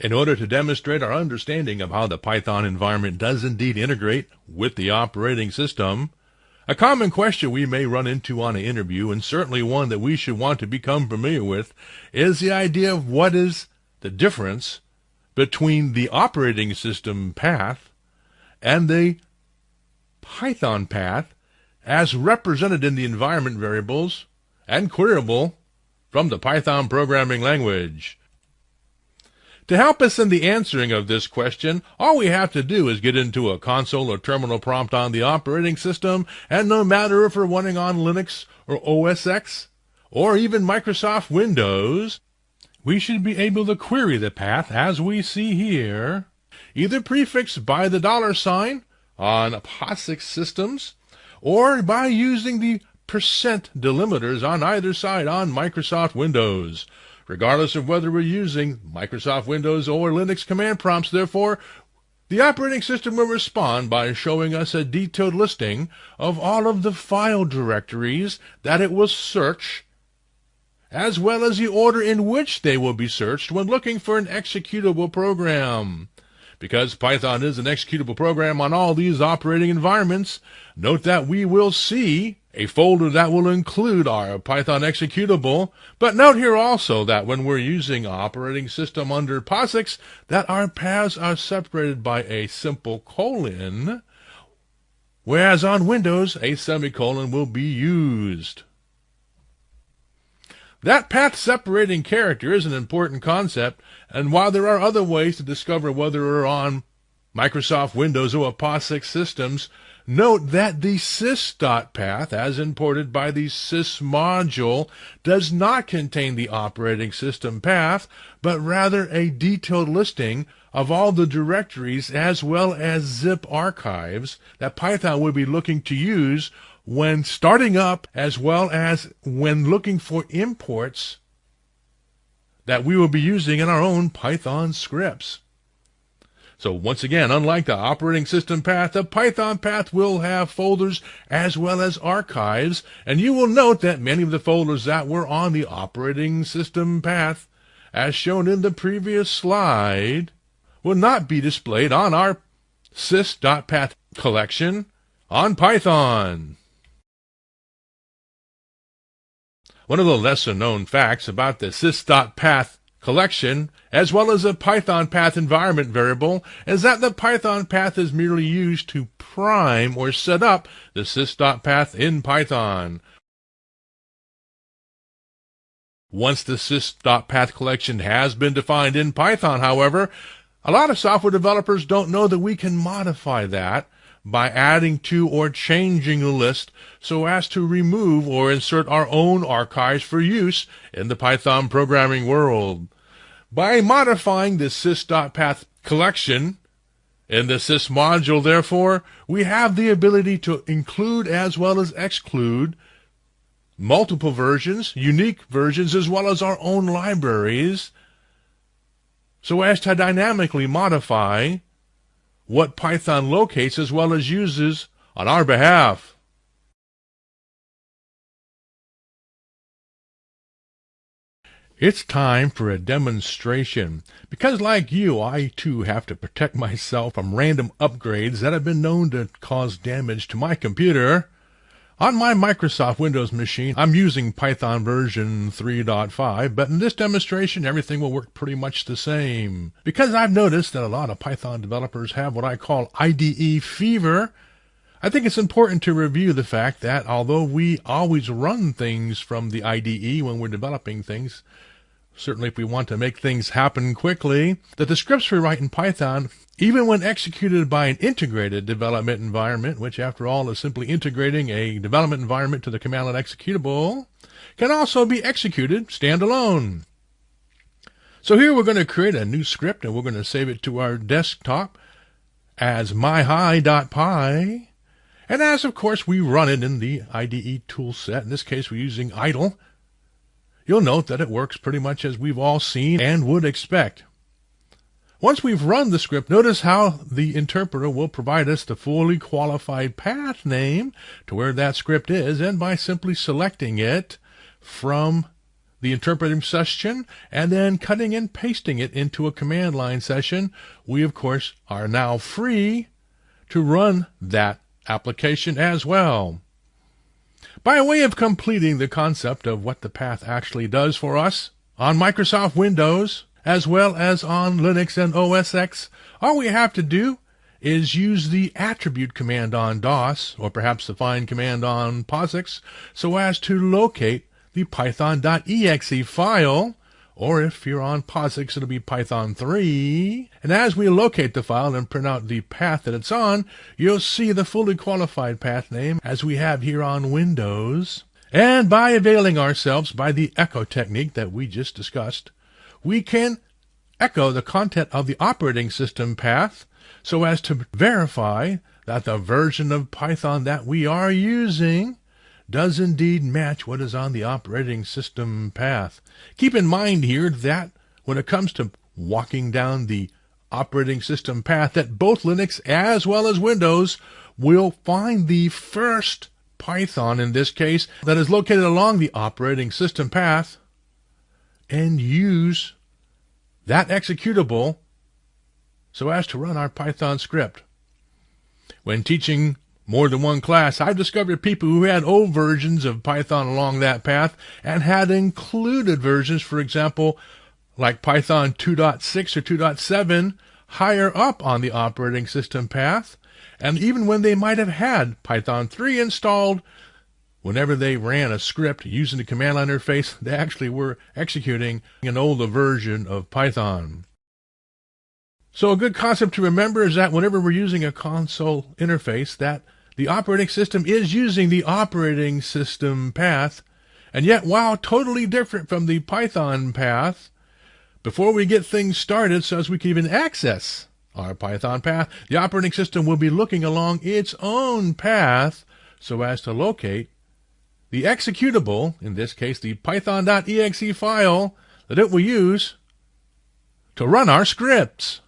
In order to demonstrate our understanding of how the Python environment does indeed integrate with the operating system, a common question we may run into on an interview, and certainly one that we should want to become familiar with, is the idea of what is the difference between the operating system path and the Python path as represented in the environment variables and queryable from the Python programming language. To help us in the answering of this question, all we have to do is get into a console or terminal prompt on the operating system, and no matter if we're running on Linux or OS X, or even Microsoft Windows, we should be able to query the path as we see here, either prefixed by the dollar sign on POSIX systems, or by using the percent delimiters on either side on Microsoft Windows. Regardless of whether we're using Microsoft Windows or Linux command prompts, therefore, the operating system will respond by showing us a detailed listing of all of the file directories that it will search, as well as the order in which they will be searched when looking for an executable program. Because Python is an executable program on all these operating environments, note that we will see a folder that will include our Python executable. But note here also that when we're using operating system under POSIX, that our paths are separated by a simple colon, whereas on Windows, a semicolon will be used. That path separating character is an important concept, and while there are other ways to discover whether we're on Microsoft Windows or POSIX systems, Note that the sys.path, as imported by the sys module, does not contain the operating system path, but rather a detailed listing of all the directories as well as zip archives that Python would be looking to use when starting up as well as when looking for imports that we will be using in our own Python scripts. So once again, unlike the operating system path, the Python path will have folders as well as archives, and you will note that many of the folders that were on the operating system path, as shown in the previous slide, will not be displayed on our sys.path collection on Python. One of the lesser known facts about the sys.path collection, as well as a Python path environment variable, is that the Python path is merely used to prime or set up the sys.path in Python. Once the sys.path collection has been defined in Python, however, a lot of software developers don't know that we can modify that by adding to or changing the list so as to remove or insert our own archives for use in the Python programming world. By modifying the sys.path collection in the sys module, therefore, we have the ability to include as well as exclude multiple versions, unique versions, as well as our own libraries, so as to dynamically modify what Python locates as well as uses on our behalf. It's time for a demonstration. Because like you, I too have to protect myself from random upgrades that have been known to cause damage to my computer. On my Microsoft Windows machine, I'm using Python version 3.5, but in this demonstration, everything will work pretty much the same. Because I've noticed that a lot of Python developers have what I call IDE fever, I think it's important to review the fact that although we always run things from the IDE when we're developing things, certainly if we want to make things happen quickly, that the scripts we write in Python even when executed by an integrated development environment, which after all is simply integrating a development environment to the command line executable, can also be executed standalone. So here we're going to create a new script and we're going to save it to our desktop as myhi.py. And as of course we run it in the IDE toolset, in this case we're using idle, you'll note that it works pretty much as we've all seen and would expect. Once we've run the script, notice how the interpreter will provide us the fully qualified path name to where that script is, and by simply selecting it from the interpreting session and then cutting and pasting it into a command line session, we of course are now free to run that application as well. By way of completing the concept of what the path actually does for us, on Microsoft Windows, as well as on Linux and OS X, all we have to do is use the attribute command on DOS, or perhaps the find command on POSIX, so as to locate the python.exe file, or if you're on POSIX, it'll be Python 3. And as we locate the file and print out the path that it's on, you'll see the fully qualified path name as we have here on Windows. And by availing ourselves by the echo technique that we just discussed, we can echo the content of the operating system path so as to verify that the version of Python that we are using does indeed match what is on the operating system path. Keep in mind here that when it comes to walking down the operating system path that both Linux as well as Windows will find the first Python in this case that is located along the operating system path and use that executable so as to run our Python script. When teaching more than one class, I've discovered people who had old versions of Python along that path and had included versions, for example, like Python 2.6 or 2.7 higher up on the operating system path. And even when they might have had Python 3 installed, whenever they ran a script using the command line interface, they actually were executing an older version of Python. So a good concept to remember is that whenever we're using a console interface, that the operating system is using the operating system path, and yet while totally different from the Python path, before we get things started so as we can even access our Python path, the operating system will be looking along its own path so as to locate the executable, in this case the python.exe file, that it will use to run our scripts.